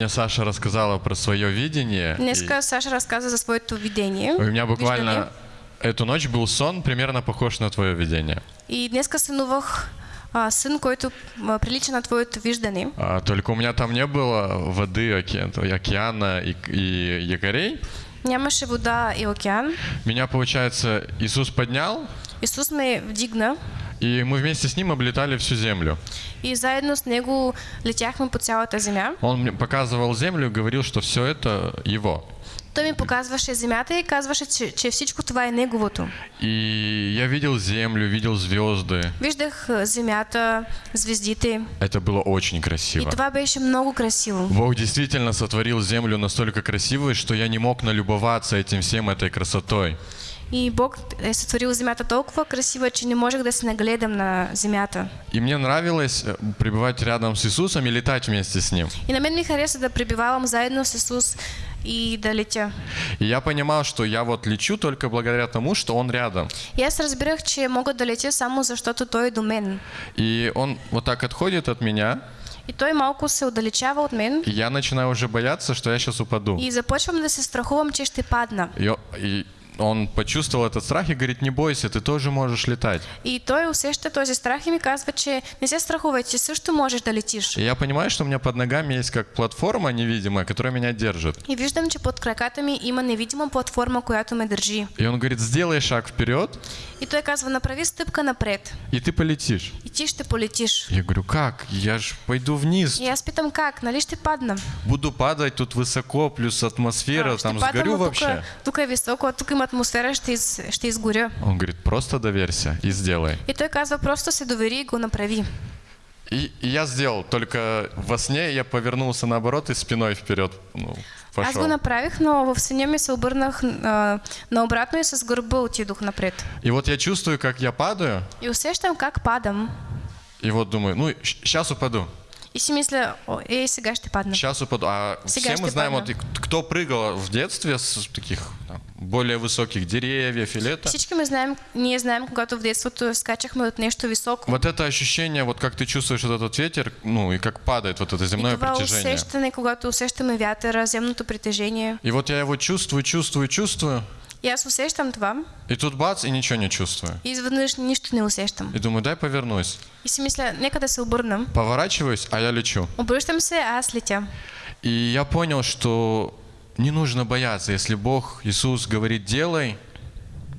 Мне Саша рассказала про свое видение. и- Днеска Саша разказа за своето видение. У меня буквально виждане. эту ночь был сон, примерно похож на твое видение. И днеска сънувах а, сън, който а, прилича на твоето виждане. А, только у меня там не было воды, оке- океана и, и якорей. Нямаше вода и океан. Меня, получается, Иисус поднял, Исус ме вдигна и мы вместе с ним облетали всю землю. и заедно с него летяхме по цялата земя. Он мне показывал землю и говорил, что все это его. Той ми показваше земята и казваше, че, че всичко това е неговото. И я видел землю, видел звезды. Виждах а, земята, звездите Это было очень и красиво. това беше много красиво. Бог действительно сотворил землю настолько красивой, что я не мог налюбоваться этим всем, этой красотой. И Бог е сътворил земята толкова красива, че не можех да се нагледам на земята. И мне нравилось э, пребывать рядом с Иисусом и летать вместе с Ним. И на мен ми хареса да пребивавам заедно с Исус и да летя. И я понимал, что я вот лечу только благодаря тому, что Он рядом. И аз разбирах, че мога да летя само защото Той е до мен. И Он вот так отходит от меня, И Той малко се отдалечава от мен и я начинаю уже бояться, что я сейчас упаду. и започвам да се страхувам, че ще падна. И, и Он почувствовал этот страх и говорит, не бойся, ты тоже можешь летать. И той усеща този страх и ми казва, че не се страхувай, ти също можеш да летиш. И я понимаю, что у меня под ногами есть как платформа невидимая, которая меня держит. И виждам, че под краката ми има невидима платформа, която ме държи. И он говорит, сделай шаг вперед, И той казва, направи стъпка напред и ты полетишь. и ти ще полетиш. Я говорю, как? Я ж пойду вниз. И аз питам как, нали ще падна? Буду падать тут высоко, плюс атмосфера, А, там сгорю а тук, вообще. тук е високо, а тук има Он говорит, просто доверься и сделай. И той казва, просто се довери и го направи. И, и я сделал, только во сне я повернулся наоборот и спиной вперед ну, Аз пошел. го направих, но в съня ми се обърнах а, наобратно и с гърба отидох напред. И вот я чувствую, как я падаю, И усещам как падам. и вот думаю, ну, сейчас упаду, И си мисля, ей, сега ще падна. сейчас упаду. А Сега все мы знаем, падна. вот, кто прыгал в детстве с таких там, более высоких деревьев или это. Всички ме знаем, ние знаем, когато в детството скачахме от нещо високо. Вот это ощущение, вот как ты чувствуешь вот этот ветер, ну и как падает вот это И земное това притяжение. усещане, когато усещаме вятъра, земното притежение. И вот я его чувствую, чувствую, чувствую, И аз усещам това и тут бац, и ничего не чувствую. и изведнъж нищо не усещам. И думаю, дай повернусь. И си мисля, нека да се обърнам. Поворачиваюсь, а я лечу. Обръщам се, а аз летя. И я понял, что не нужно бояться. Если Бог, Иисус говорит, делай,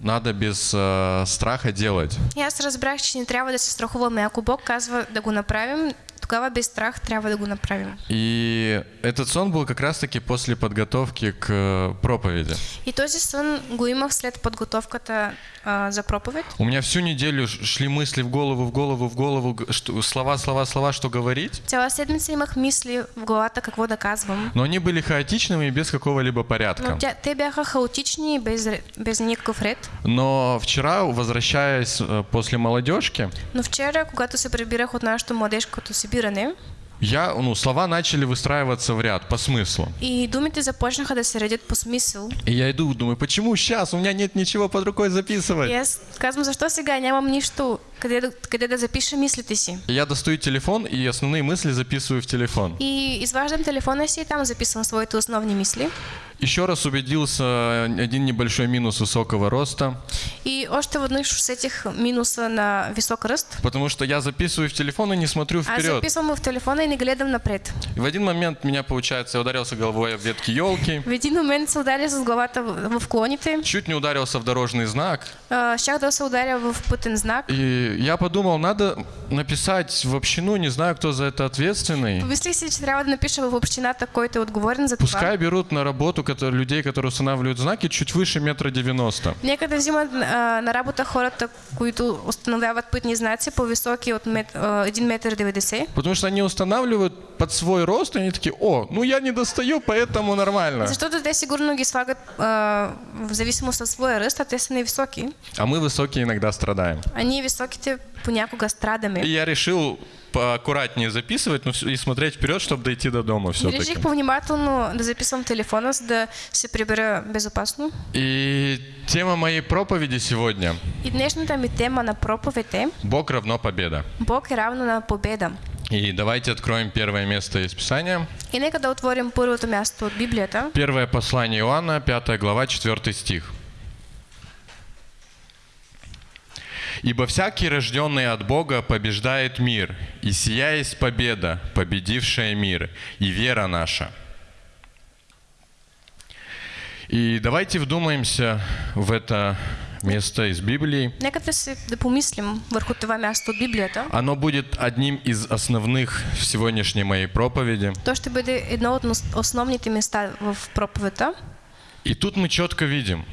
надо без э, страха делать. Аз разбрах, че не трябва да се страхуваме. Ако Бог казва да го направим, тогава без страх трябва да го направим. И этот сон был как раз-таки после подготовки к э, проповеди. И този сън го имах след подготовката а, за проповед. У меня всю неделю шли мысли в голову, в голову, в голову, что, слова, слова, слова, что говорить. Цяла седмица имах мисли в главата какво да казвам. Но они были хаотичными и без какого-либо порядка. Но тя, те бяха хаотични и без, без никакъв ред. Но вчера, возвращаясь э, после молодежки, Но вчера, когато се прибирах от нашето младежкото събиране, я, ну, слова начали выстраиваться в ряд по смыслу. и думите започнаха да се редят по смисъл. И я иду, думаю, почему сейчас? У меня нет ничего под рукой записывать. И аз казвам, защо сега нямам нищо, къде да, къде да запиша мислите си. Я достаю телефон и основные мысли записываю в телефон. И изваждам телефона си и там записвам своите основни мисли. Еще раз убедился один небольшой минус высокого роста, И още веднъж усетих минуса на висок ръст. потому что я записываю в телефон и не смотрю Аз вперед. записвам в телефона и не гледам напред. И в один момент меня, получается, я ударился головой об ветки елки, В един момент се ударя с главата в в клоните. чуть не ударился в дорожный знак. А, Щях да се ударя в пътен знак. И я подумал, надо написать в общину, не знаю, кто за это ответственный. Че трябва да напиша в общината, който е отговорен за. Пускай берут на работу которые, людей, которые устанавливают знаки, чуть выше метра девяносто. Нека да взимат а, на работа хората, които установяват пътни знаци по-високи от мет, а, 1 метър 90. Потому что они устанавливают под свой рост, и они такие, о, ну я не достаю, поэтому нормально. Защото те сигурно ги слагат а, в зависимост от своя ръст, а те са невисоки. А мы высокие иногда страдаем. А ние високите понякога страдаме. И я решил поаккуратнее записывать ну, и смотреть вперед, чтобы дойти до дома все-таки. Реших повнимателно да записвам телефона, за да се прибера безопасно. И тема моей проповеди сегодня И днешната ми тема на проповед е – Бог равно победа. Бог е равно на победа. И давайте откроем первое место из Писания. И нека да отворим първото място от Библията. Первое послание Иоанна, 5 глава, 4 стих. «Ибо всякий, рожденный от Бога, побеждает мир, и сия есть победа, победившая мир, и вера наша». И давайте вдумаемся в это место из Библии. Нека да, си, да помислим върху това място от Библията. Оно будет одним из основных в сегодняшней моей проповеди. То ще бъде едно от основните места в проповета. И тут мы четко видим,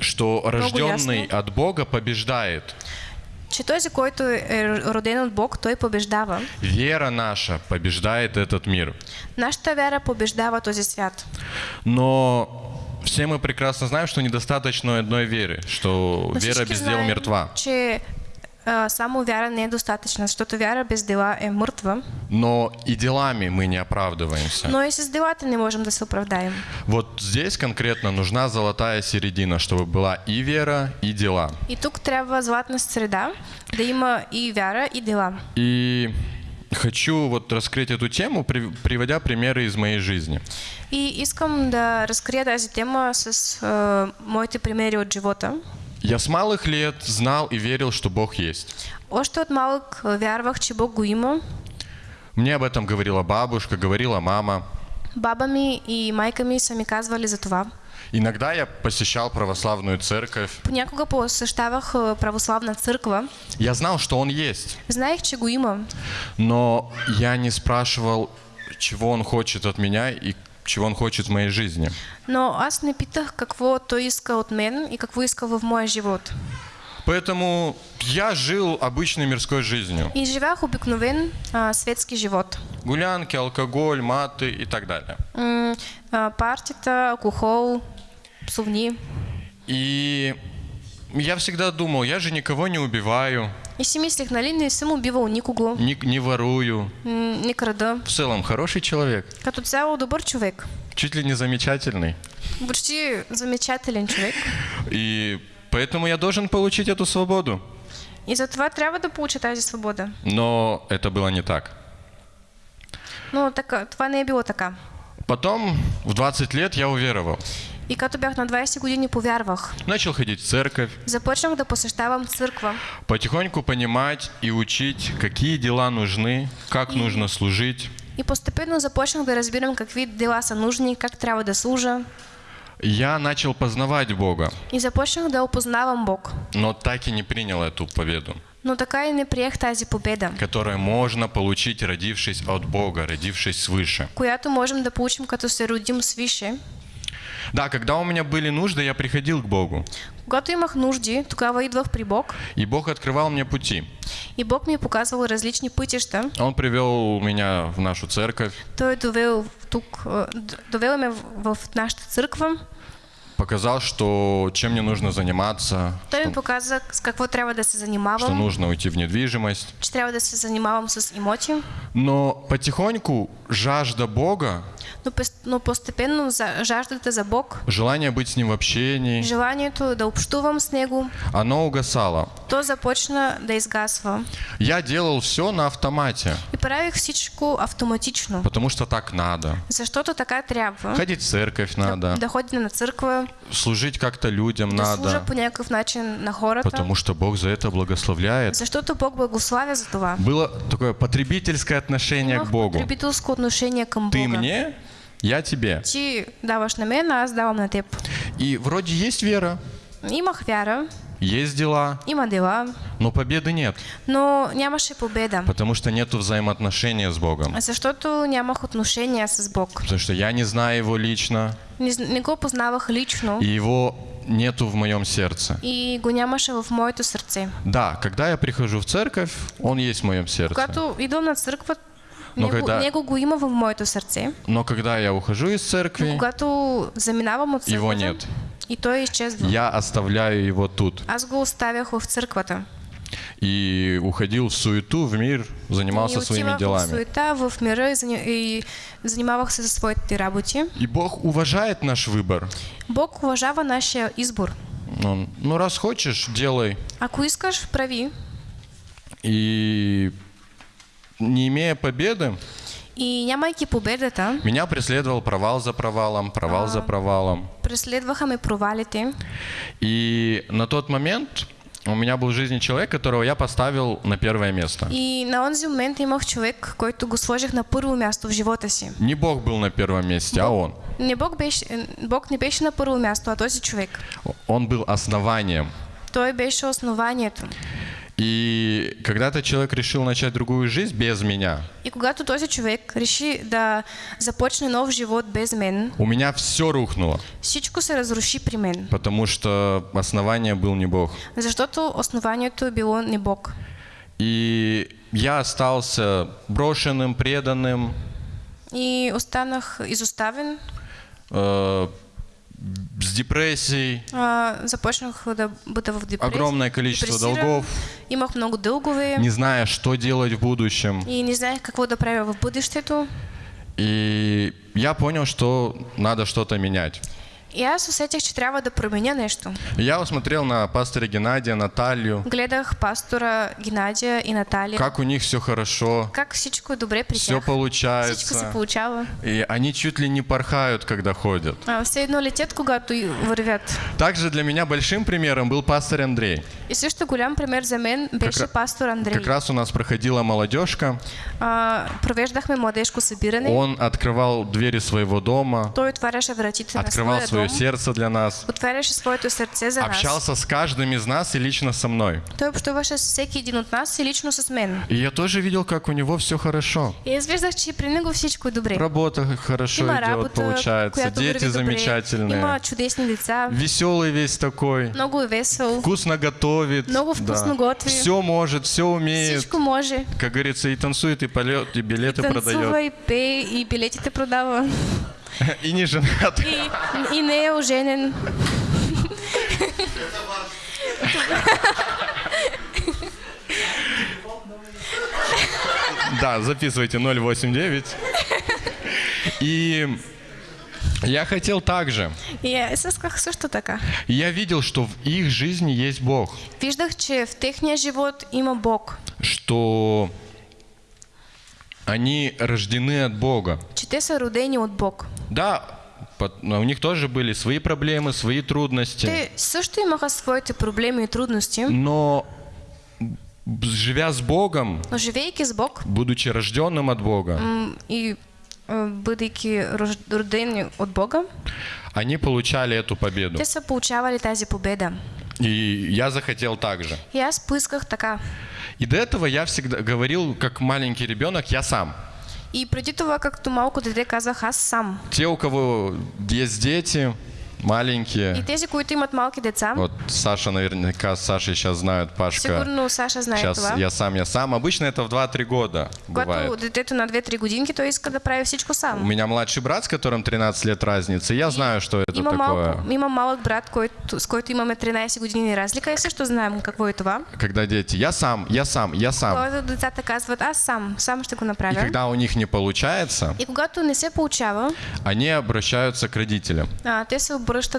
что рожденный от Бога побеждает. че този, който е роден от Бог, той побеждава. Вера наша побеждает этот мир. Нашата вяра побеждава този свят. Но все мы прекрасно знаем, что недостаточно одной веры, что Но вера без дел знаем, мертва. че само вяра защото вяра без дела е мъртва, Но и делами мы не оправдываемся. но и с делата не можем да се оправдаем. Вот здесь конкретно нужна золотая середина, чтобы была и вера, и дела. И тук трябва златна среда, да има и вяра, и дела. И хочу вот раскрыть эту тему, при- приводя примеры из моей жизни. И искам да разкрия тази тема с а, моите примери от живота. Я с малых лет знал и верил, что Бог есть. Още от малък а, вярвах, че Бог го има. Мне об этом говорила бабушка, говорила мама. Баба ми и майка ми са ми казвали за това. Иногда я посещал православную церковь. Понякога посещавах а, православна църква. Я знал, что Он есть, Знаех, че го има, но я не спрашивал, чего Он хочет от меня и чего Он хочет в моей жизни. но аз не питах какво той иска от мен и какво иска в моя живот. Поэтому я жил обычной мирской жизнью. И живях обикновен а, светски живот. Гулянки, алкоголь, маты и так далее. М, а, партията, алкохол, псовни. И я всегда думал, я же никого не убиваю, И си мислех, нали, не съм убивал никого, не, не ворую. не крада. В целом хороший человек, Като цяло добър човек. чуть ли не замечательный. Почти замечателен човек. И поэтому я должен получить эту свободу. И затова трябва да получа тази свобода. Но это было не так. Но така, това не е било така. Потом в 20 лет я уверовал. И като бях на 20 години, повярвах. Начал ходить в церковь, Започнах да посещавам църква. потихоньку понимать и учить, какие дела нужны, как нужно служить. И постепенно започнах да разбирам какви дела са нужни, как трябва да служа. Я начал познавать Бога, И започнах да опознавам Бог. но так и не принял эту победу, Но така и не приех тази победа, которую можно получить, родившись от Бога, родившись свыше. която можем да получим като се родим свише. Да, когда у меня были нужды, я приходил к Богу, Когато имах нужди, тогава идвах при Бог и Бог открывал мне пути. и Бог ми е показвал различни пътища. Он привел меня в нашу церковь, Той е довел тук, д- довел ме в, в нашата църква. показал, что чем мне нужно заниматься, Той ми что, показа с какво трябва да се что занимавам, нужно уйти в недвижимость. че трябва да се занимавам с имоти. Но потихоньку жажда Бога, Но, пес- но постепенно за, жаждата за Бог, желание быть с Ним в общении, желанието да общувам с Него, оно угасало. то започна да изгасва. Я делал все на автомате, И правих всичко автоматично, потому что так надо. защото така трябва. Ходить в церковь надо, Да ходя на църква, служить как-то людям да служа надо, по някакъв начин на хората, потому что Бог за это благословляет. защото Бог благославя за това. Было такое потребительское отношение к Богу. потребителско отношение към Ты Бога. мне, я тебе. Ти даваш на мен, а аз давам на теб. И вроде есть вера, Имах вяра, есть дела, има дела, но победы нет, но нямаше победа. потому что нету взаимоотношения с Богом. Защото нямах отношения с Бог. Потому что я не знаю Его лично, Не, не го познавах лично и Его нету в моем сердце. и го нямаше в моето сърце. Да, когда я прихожу в церковь, Он есть в моем сердце. Когато идвам на църква, Но него, когда- него го има в моето сърце. Но когда я ухожу из церкви, Когато заминавам от църквата, Его нет. и той изчезва. я оставляю Его тут. Аз го оставях в църквата. И уходил в суету, в мир, занимался и своими отивах в делами. суета, в мира и, се за своите работи. И Бог уважает наш выбор. Бог уважава нашия избор. Он, ну, раз хочешь, делай. Ако искаш, прави. И не имея победы, И нямайки победата, меня преследовал провал за провалом, провал за провалом. преследваха ме провалите. И на тот момент у меня был в жизни человек, которого я поставил на первое место. И на онзи момент имах човек, който го сложих на първо място в живота си. Не Бог был на первом месте, а он. Не Бог, беше, Бог не беше на първо място, а този човек. Он был основанием. Той беше основанието. И когда-то человек решил начать другую жизнь без меня. И когато този човек реши да започне нов живот без мен, У меня все рухнуло, всичко се разруши при мен. потому что основание был не Бог. Защото основанието е било не Бог. И я остался брошенным, преданным, И останах изоставен, э, депрессией, а, бъда в депресия. огромное количество долгов, Имах много дългове не зная, что делать в будущем. и не знаех какво да правя в бъдещето. И я понял, что надо что-то менять. И аз усетих, че трябва да променя нещо. Я посмотрел на пастора Геннадия, Наталью, Гледах пастора Геннадия и Наталия. как у них все хорошо, Как всичко добре при все тях. Всичко се получается. получава. И они чуть ли не порхают, когда ходят. А, все едно летят, когато вървят. Также для меня большим примером был пастор Андрей. И също голям пример за мен беше пастор Андрей. Как раз у нас проходила молодежка. А, провеждахме младежко събиране. Он открывал двери своего дома, Той отваряше вратите на своя свое сердце для нас, Отваряше своето сърце за нас. общался с каждым из нас и лично со мной. Той общуваше с всеки един от нас и лично с мен. И я тоже видел, как у него все хорошо. И аз виждах, че при него всичко е добре. Работа хорошо Има идет, работа, получается. Дети замечательные. Има чудесни деца. Веселый весь такой. Много е весел. Вкусно готовит. Много вкусно готви. Все может, все умеет. Всичко може. Как говорится, и танцует, и полет, и билеты Танцува продает. и пее и билетите продава. И не женат. И, и не е оженен. Да, записывайте 089. И я хотел также. Аз исках също така. Я видел, что в их жизни есть Бог. Виждах, че в техния живот има Бог. Что они рождены от Бога. Че те са родени от Бог. Да, но у них тоже были свои проблемы, свои трудности. Те също имаха своите проблеми и трудности, Но живя с Богом, но живейки с Бог будучи рожденным от Бога, и е, бъдейки рож- родени от Бога, они получали эту победу. те са получавали тази победа. И я захотел так же. И аз поисках така. И до этого я всегда говорил, как маленький ребенок, я сам. И преди това, както малко дете, казах аз сам. Те, у кого есть дети, маленькие, И тези, които имат малки деца, вот Саша наверняка, Саша сейчас знают, Пашка. сигурно Саша знае Сейчас това. я сам, я сам. Обычно это в 2-3 года Когато бывает. детето на 2-3 годинки, той иска да прави всичко У сам. меня младший брат, с которым 13 лет разница, и я знаю, что это Има, такое. малко, има малък брат, който, с който имаме 13 години разлика и също знаем какво е това. Когда дети, я сам, я сам, я сам. Когато децата казват, аз сам, сам ще го И когда у них не получается, И когато не се получава, они обращаются к родителям. а, те се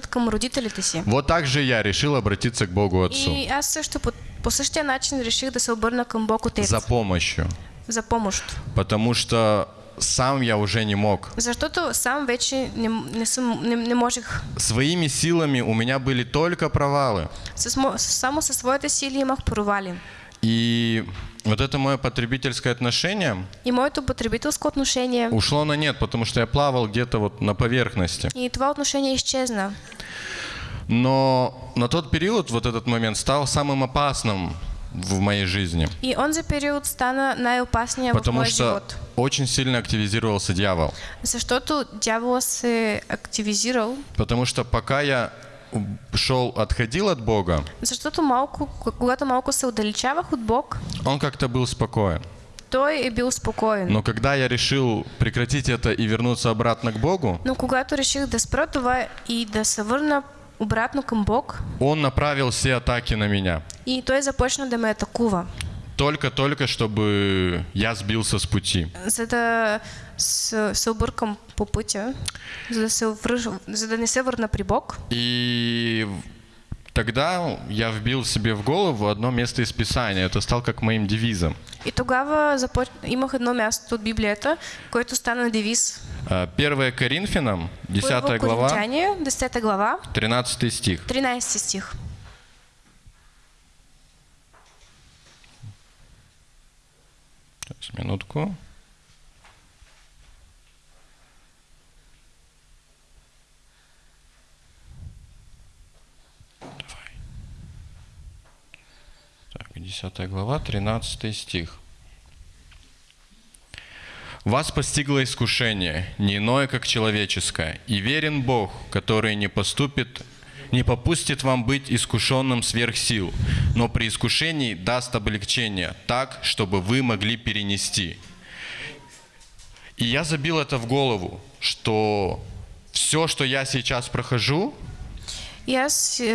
към родителите си. Вот так же я решил обратиться к Богу Отцу И аз също по, по същия начин реших да се обърна към Бог Отец за помощью, за помощ. потому что сам я уже не мог. Защото сам вече не, не, съм, не, не можех. Своими силами у меня были только провалы. С, мо- само със своите сили имах провали. И вот это мое потребительское отношение И моето потребителско отношение, ушло на нет, потому что я плавал где-то вот на поверхности. и това отношение изчезна. Но на тот период, вот этот момент, стал самым опасным в моей жизни. И онзи период стана най-опасния в Потому моя что живот. очень сильно активизировался дявол. Защото дявола се активизирал, Потому что пока я шел, отходил от Бога, защото малко, когато малко се отдалечавах от Бог, он как-то был спокоен. той е бил спокоен. Но когда я решил прекратить это и вернуться обратно к Богу, Но когато реших да спра това и да се върна обратно към Бог, он направил все атаки на меня. и той започна да ме атакува, Только-только, чтобы я сбился с пути. за да се, се объркам по пътя, за да, се връж, за да не се върна при Бог. И тогда я вбил себе в голову одно место из Писания. Это стал как моим девизом. И тогава започ... имах едно място от Библията, което стана девиз. А, 1 Коринфянам, 10 Първо глава, Коринтяне, 10 глава, 13 стих. 13 стих. Сейчас, минутку. Давай. Так, 10 глава, 13 стих. Вас постигло искушение, не иное, как человеческое, и верен Бог, который не поступит, не попустит вам быть искушенным сверх сил, но при искушении даст облегчение так, чтобы вы могли перенести. И я забил это в голову, что все, что я сейчас прохожу,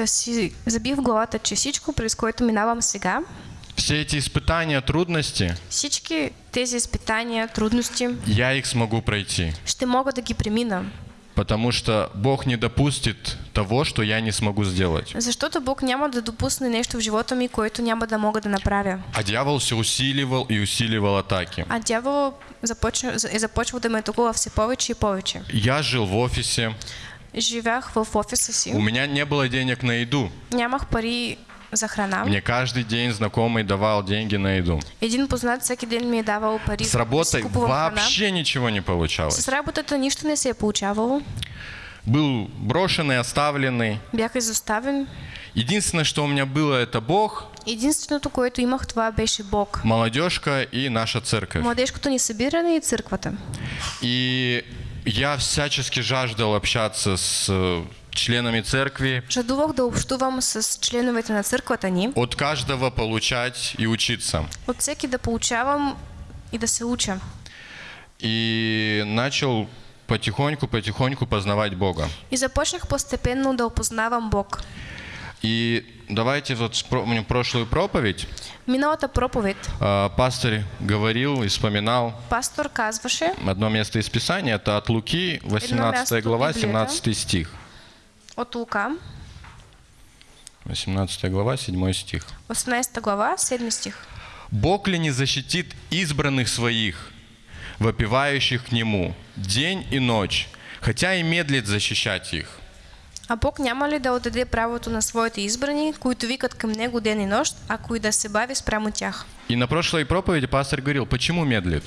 си забих в главата, че всичко, през което минавам сега, все эти испытания, трудности, всички тези изпитания, трудности, я их смогу пройти. ще мога да ги премина. Потому что Бог не допустит того, что я не смогу сделать. Защото Бог няма да допусне нещо в живота ми, което няма да мога да направя. А дьявол все усиливал и усиливал атаки. А дявол започна, е започвал да ме атакува все повече и повече. Я жил в офисе, Живях в офиса у си, меня не было денег на еду. нямах пари за храна. Мне каждый день знакомый давал деньги на еду. Един познат всеки ден ми е давал пари. С работой купувам храна. вообще ничего не получалось. С работата нищо не се е получавало. Был брошенный, оставленный. Бях изоставен. Единственное, что у меня было, это Бог, Единственото, което имах, това беше Бог. молодежка и наша церковь. Младежкото ни събиране и църквата. И я всячески жаждал общаться с э, членами церкви, Жадувах да общувам с членовете на църквата ни. от каждого получать и учиться. От всеки да получавам и да се уча. И начал потихоньку-потихоньку познавать Бога. И започнах постепенно да опознавам Бог. И давайте вот вспомним прошлую проповедь. Миналата проповед А, Пастор говорил и вспоминал пастор казваше одно место из Писания, это от Луки, 18 место глава, Библии, 17 стих. От Лука, 18 глава, 7 стих. 18 глава, 7 стих. «Бог ли не защитит избранных своих, вопивающих к Нему, день и ночь, хотя и медлит защищать их?» А Бог няма ли да отдаде правото на своите избрани, които викат към Него ден и нощ, ако и да се бави спрямо тях? И на прошлой проповеди пастор говорил, почему медлит?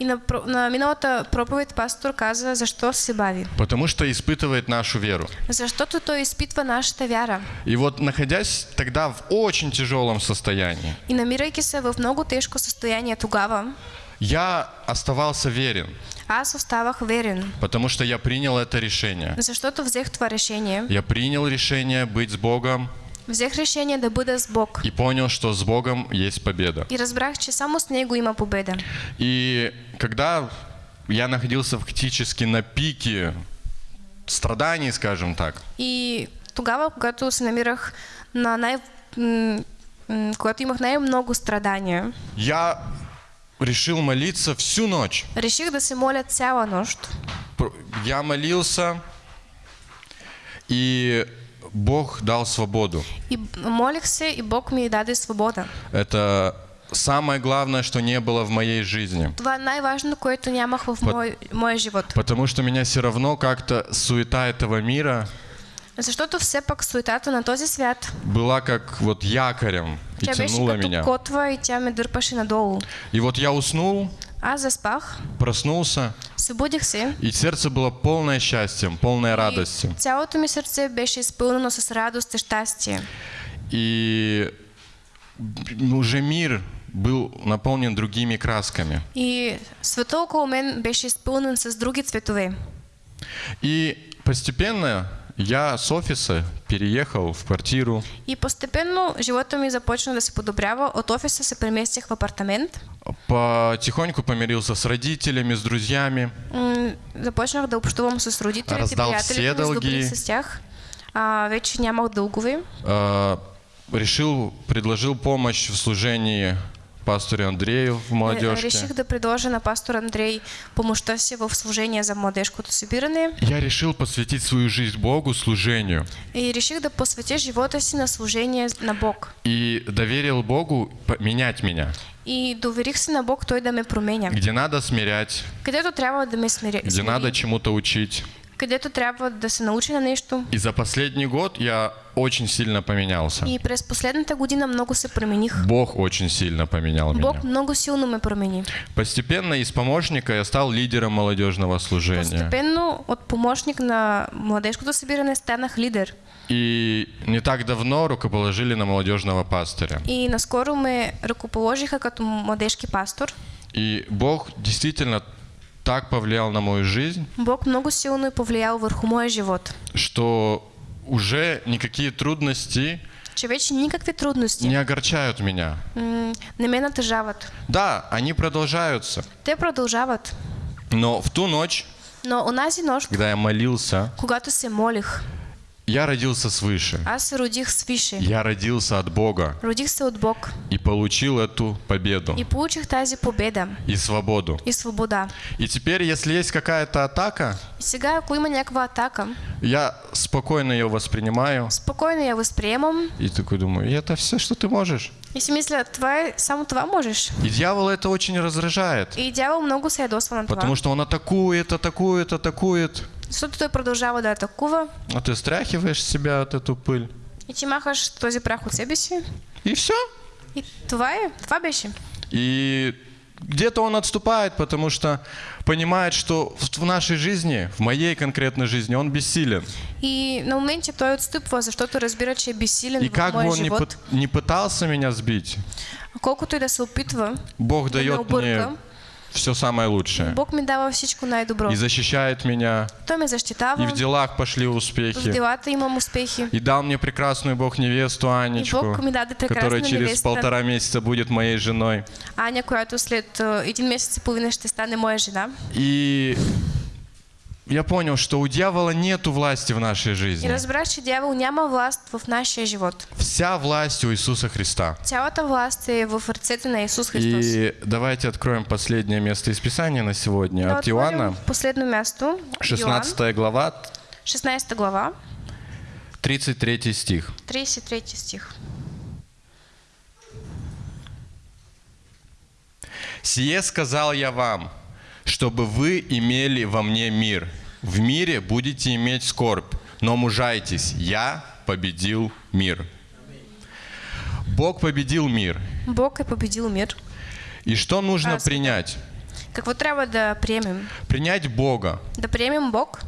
И на, на миналата проповед пастор каза, защо се бави. Потому что испытывает нашу веру. Защото той изпитва нашата вяра. И вот находясь тогда в очень тяжелом состоянии, И намирайки се в много тежко състояние тогава, я оставался верен, аз оставах верен, потому что я принял это решение. защото взех това решение. Я принял решение быть с Богом Взех решение да бъда с Бог. и понял, что с Богом есть победа. И разбрах, че само с Него има победа. И когда я находился фактически на пике страданий, скажем так, И тогава, когато се намирах на най... когато имах най-много страдания, я решил молиться всю ночь. реших да се моля цяла нощ. Пр- Я молился, и Бог дал свободу. И се и Бог ми даде свобода. Это самое главное, что не было в моей жизни. Това най-важно, което нямах в мой, моя живот. Потому что меня все равно как-то суета этого мира Защото все пак суетата на този свят, была как вот якорем и като меня. котва и тя ме дърпаше надолу. И вот я уснул, Аз заспах, проснулся, събудих се и сердце было полное счастьем, полное радости. цялото ми сърце беше изпълнено с радост и щастие. И уже мир был наполнен другими красками. И света около мен беше изпълнен с други цветове. И постепенно я с офиса переехал в квартиру, И постепенно живота ми започна да се подобрява. От офиса се преместих в апартамент. потихоньку помирился с родителями, с друзьями. Започнах да общувам с родителите, Раздал все сдобрих с тях. А, вече нямах дългове. А, решил, предложил помощь в служении пастору Андрею в Е, молодежке. Реших да предложа на пастор Андрей помощта си в служение за младежкото събиране. Я решил посвятить свою жизнь Богу, служению. И реших да посветя живота си на служение на Бог. И доверил Богу менять меня. И доверих се на Бог Той да ме променя. где надо смирять, Където трябва да ме смири, где надо чему-то учить. Където трябва да се научи на нещо. И за последний год я очень сильно поменялся. И през последната година много се промених. Бог очень сильно поменял меня. Бог много силно ме промени. Постепенно из помощника я стал лидером молодежного служения. Постепенно от помощник на младежкото събиране станах лидер. И не так давно рукоположили на молодежного пастыря. И наскоро ме ръкоположиха като младежки пастор. И Бог действительно так повлиял на мою жизнь, Бог много силно е повлиял върху моя живот. что уже никакие трудности Че вече никакви трудности не огорчают меня. м, не ме натъжават. Да, они продолжаются. Те продължават. Но в ту ночь, Но онази нощ, когда я молился, когато се молих, я родился свыше. аз родих свише. Я родился от Бога Родих се от Бог и получил эту победу и получих тази победа и свободу. и свобода. И теперь, если есть какая-то атака, И сега, ако има някаква атака, я спокойно ее воспринимаю спокойно я възприемам и такой думаю, и это все, что ты можешь. и си мисля, това е, само това можеш. И дьявол это очень раздражает, И дявол много се ядосва на това. потому что он атакует, атакует, атакует, Защото той продължава да атакува а ты стряхиваешь себя от эту пыль. и ти махаш този прах от себе си. И все. И това е, това беше. И где-то он отступает, потому что понимает, что в нашей жизни, в моей конкретной жизни, он бессилен. И на моменте той отстъпва, защото разбира, че е безсилен И как бы он живот. не пытался меня сбить, Колкото и да се опитва, Бог дает мне все самое лучшее. Бог ми дава всичко най-добро. И защищает меня, Той ме и защитава, в делах пошли в успехи. делата имам успехи. И дал мне прекрасную Бог невесту Анечку, Бог ми даде которая через невеста. полтора месяца будет моей женой. Аня, която след а, един месец и половина ще стане моя жена. И я понял, что у дьявола нету власти в нашей И жизни. разбрах, че дявол няма власт в нашия живот. Вся власть у Иисуса Христа. Цялата власт е в ръцете на Исус Христос. И давайте откроем последнее место из Писания на сегодня. Да От Иоанна, Последно място. Йоан, 16 глава, 16 глава, 33 стих. 33 стих. «Сие сказал я вам, чтобы вы имели во мне мир. В мире будете иметь скорбь, но мужайтесь, я победил мир». Бог победил мир. Бог е победил мир. И что нужно Аз- принять? Какво трябва да приемем? Принять Бога, Да приемем Бог,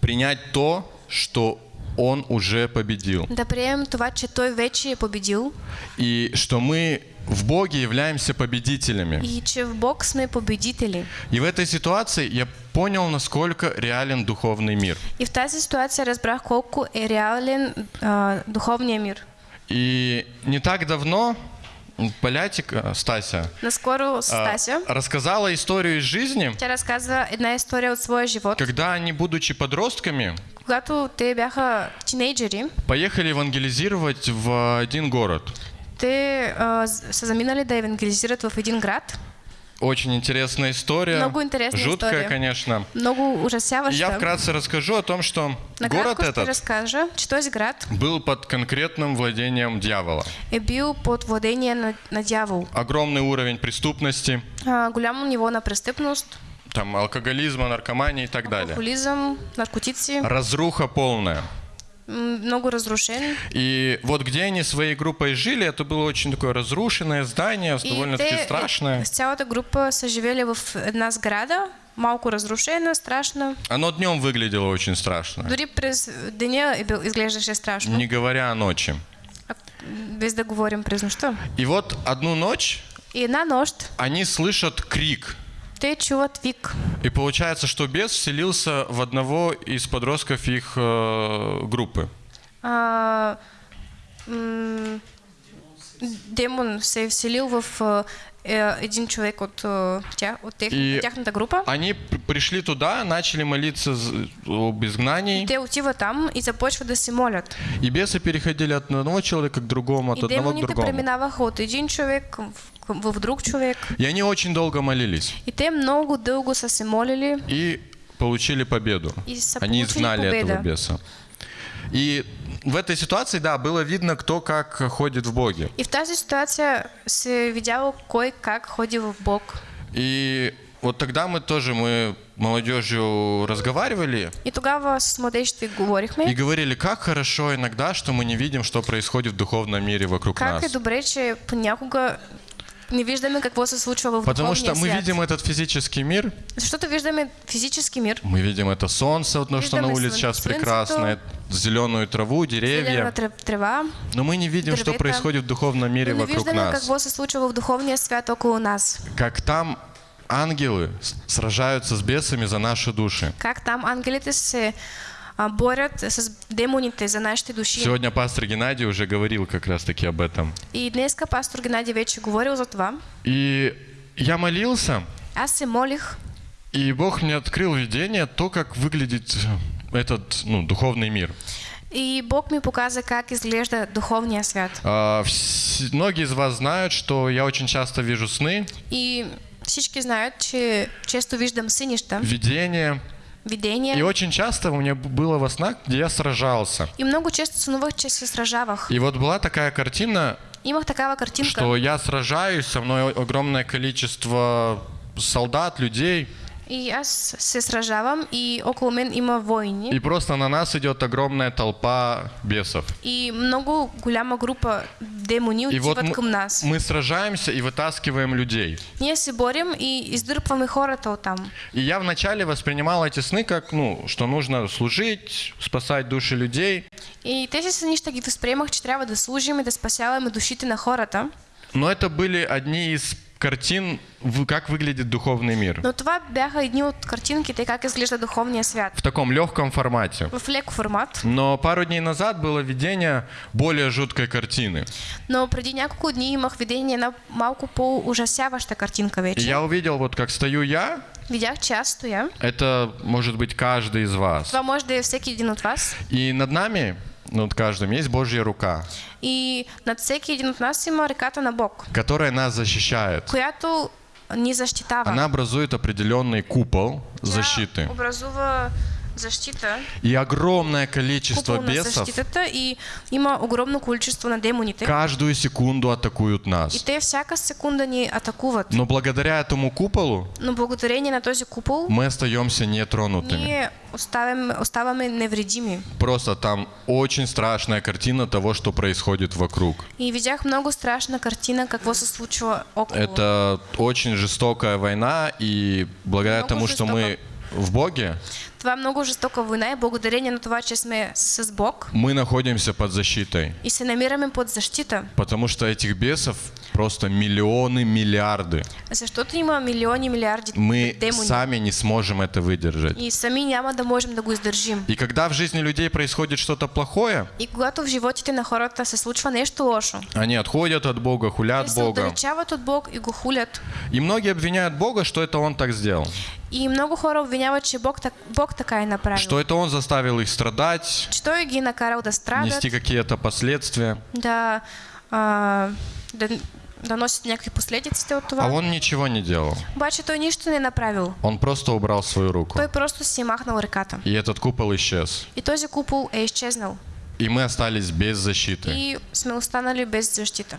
принять то, что Он уже победил. да приемем това, че Той вече победил И что мы в Боге являемся победителями. и че в Бог сме победители. И в этой ситуации я понял, насколько реален духовный мир. И в тази ситуация разбрах колко е реален а, духовния мир. И не так давно Полятик, Стася, Наскоро а, Стася, рассказала историю из жизни, тя разказва една история от своя живот. когда они, будучи подростками, Когато те бяха тинейджери, поехали евангелизировать в один город. Те а, з- са заминали да евангелизират в един град. Очень интересная история. Много интересная Жуткая, история. конечно. Много И я вкратце расскажу о том, что город Накратко ще этот разкажа, че този град был под конкретным владением дьявола. е бил под владение на, на дявол. Огромный уровень преступности, А, голямо ниво на престъпност, там алкоголизма, наркомании и так далее. алкохолизъм, наркотици, Разруха полная. Много разрушен. И вот где они своей группой жили, это было очень такое разрушенное здание, довольно-таки страшное. с цялата група са живели в една сграда, малко разрушена, страшна. Оно днем выглядело очень страшно, Дори през бил- изглеждаше страшно, не говоря о ночи. а, без да говорим през нощта. И вот одну ночь И една нощ они слышат крик. Те чуват вик. И получается, что бес вселился в одного из подростков их э, группы. А, демон се вселил в е, един човек от, а, тя, от, тех, И- от тяхната група. Они пришли туда, начали молиться об изгнании, Те отиват там и започват да се молят. и бесы переходили от одного человека к другому, от И одного к демоните другому. преминаваха от един човек в, в, в друг човек. И они очень долго молились И те много дълго са се молили и получили победу. и Они изгнали победа. этого беса. И в этой ситуации, да, было видно, кто как ходит в Боге. И в тази ситуация се видяло кой как ходи в Бог. И вот тогда мы тоже, мы молодежью разговаривали И тогава с младежите говорихме. и говорили, как хорошо иногда, что мы не видим, что происходит в духовном мире вокруг Как нас. добре, че понякога не виждаме какво се случва в Потому что мы свят. видим этот физический мир, Защото виждаме физически мир, мы видим это солнце, вот, что на улице сейчас прекрасное, зеленую траву, деревья. трева, Но мы не видим, что происходит в духовном мире но вокруг виждаме нас. какво се случва в духовния свят около нас. Как там ангелы сражаются с бесами за наши души. Как там ангелите се борят с демоните за нашите души. Сегодня пастор Геннадий уже говорил как раз-таки об этом. И днеска пастор Геннадий вече говорил за това. И я молился, Аз се молих и Бог мне открыл видение, то, как выглядит этот ну, духовный мир. и Бог ми показа как изглежда духовния свят. А, многие из вас знают, что я очень часто вижу сны, И всички знаят, че често виждам сънища, видения. Видения. И очень часто у меня было во снах, где я сражался. И много често сънувах, че се сражавах. И вот была такая картина, Имах такава картинка, что я сражаюсь, со мной огромное количество солдат, людей, и аз се сражавам и около мен има войни. и просто на нас идет огромная толпа бесов. И много голяма група демони И вот към нас. мы сражаемся и вытаскиваем людей. Ние се борим и издърпваме хората оттам. И я вначале воспринимал эти сны как, ну, что нужно служить, спасать души людей. И тези сънища ги възприемах, че трябва да служим и да спасяваме душите на хората. Но это были одни из картин, как выглядит духовный мир. Но това бяха едни от картинките как изглежда духовния свят. В таком легком формате. В лек формат. Но пару дней назад было видение более жуткой картины. Но преди няколко дни имах видение на малко по-ужасяваща картинка И вече. я увидел, вот как стою я, Видях, че аз стоя. это может быть каждый из вас. Това може да е всеки един от вас. И над нами, над каждым, есть Божья рука, И над всеки един от нас има ръката на Бог, которая нас защищает. която ни защитава. Она образует определенный купол защиты. образува И огромное количество бесов защитата и има огромно количество на демоните. каждую секунду атакуют И нас. те всяка секунда ни атакуват. Но благодаря этому куполу Но благодарение на този купол мы остаемся нетронутыми. Просто там очень страшная картина того, что происходит вокруг. И видях много страшна картина, какво се случва около. Это очень жестокая война, и благодаря тому, что мы в Боге, Това е много жестока война и благодарение на това, че сме с Бог мы находимся под защитой. и се намираме под защита. Потому что этих бесов просто миллионы, миллиарды. Защото има милиони, милиарди Мы демони. сами не сможем это выдержать. И сами няма да можем да го издържим. И когда в жизни людей происходит что-то плохое, И когато в животите на хората се случва нещо лошо, они отходят от Бога, хулят Бога. от Бог и го хулят. И многие обвиняют Бога, что это Он так сделал. И много хора обвиняват, че Бог, так, Бог така направил. Что это Он заставил их страдать, той ги е накарал да страдат, нести какие-то последствия. да, а, да, да носят някакви последиците от това. А Он ничего не делал. Обаче той нищо не направил. Он просто убрал свою руку. Той просто си махнал ръката. И этот купол исчез. И този купол е изчезнал. И мы остались без защиты. И сме останали без защита.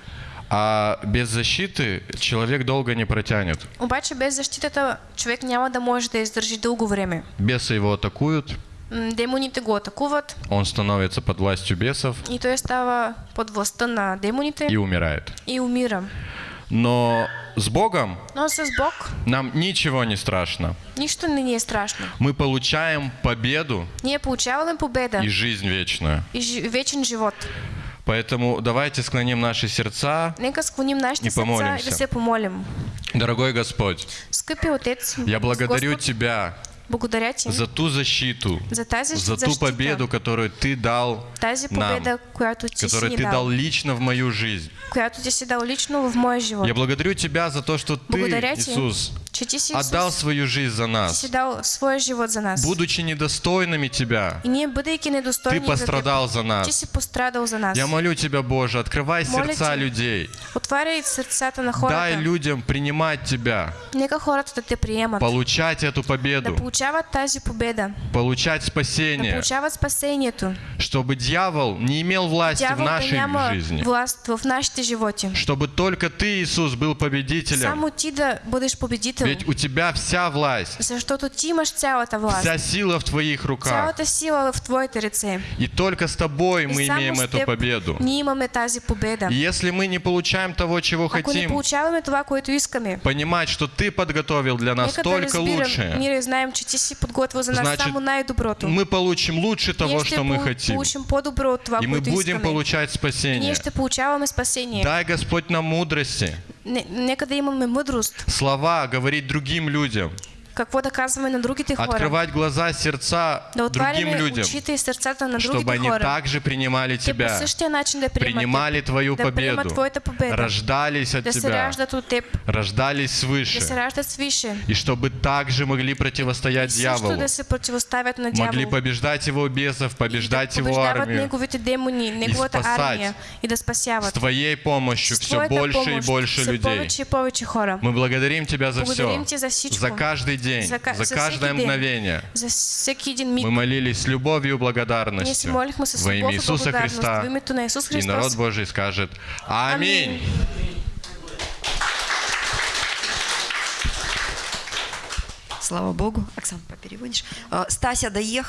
А без защиты человек долго не протянет. Обаче без защитата човек няма да може да издържи дълго време. Бесы его атакуют, Демоните го атакуват он становится под властью бесов и той става под властта на демоните и умирает. и умира. Но с Богом Но с Бог нам ничего не страшно. нищо не ни е страшно. Мы получаем победу Ние получаваме победа и жизнь вечную. и вечен живот. Поэтому давайте склоним наши сердца. Нека склоним нашите И сърца и помолимся. да помолим. Дорогой Господь, Скъпи Отец, я благодарю Господ, Тебя благодаря Ти за ту защиту, за тази за ту победу, которую Ты дал тази нам, победа, която Ти которую Ты дал, дал лично в мою жизнь. която Ти си дал лично в моя живот. Я благодарю Тебя за то, что Ты, Благодаря Ти, Иисус, отдал свою жизнь за нас. Будучи недостойными Тебя, Ты пострадал за нас. Я молю Тебя, Боже, открывай сердца людей. Дай людям принимать Тебя, да получать эту Да победу, получават тази победа. получать Да спасение, чтобы дьявол не имел власти в да нашей жизни, власт в животи. чтобы только Ты, Иисус, был победителем. Ведь у Тебя вся власть, Защото ти имаш цялата власт. вся сила в Твоих руках. Цялата сила в твоите ръце. И только с Тобой мы имеем эту победу. Ние имаме тази победа. И если мы не получаем того, чего Ако не хотим, получаваме това, което искаме, понимать, что Ты подготовил для нас только лучшее, ние знаем, че ти си подготвил за нас Значит, само най-доброто. мы получим лучше того, Ние что мы хотим. получим по-добро от това, И мы будем искаме. получать Ние спасение. ще получаваме спасение. Дай, Господь, нам мудрости, Слова говорить другим людям, Какво да казваме на другите хора. открывать глаза, сердца Да другим людям, и сърцата на чтобы они хора. также принимали Тебя, начин да принимали Твою да победу, победа, рождались от да Тебя, Теб, рождались да свыше, раждат свише. и чтобы также могли противостоять Също дьяволу, да противоставят на могли побеждать его бесов, побеждать да его армию. демони, неговата спасать. армия и да С спасяват. Твоей помощью С все больше и помощ больше все людей. повече и повече хора. Мы благодарим Тебя за все, Благодарим Тебя за за каждый день, За ка- за за каждое день. мгновение. За. Мы молились с любовью и благодарностью во имя Иисуса. Христа. И народ. Божий скажет Аминь. Слава Богу. Оксан, попереводишь. А, Стася доехала.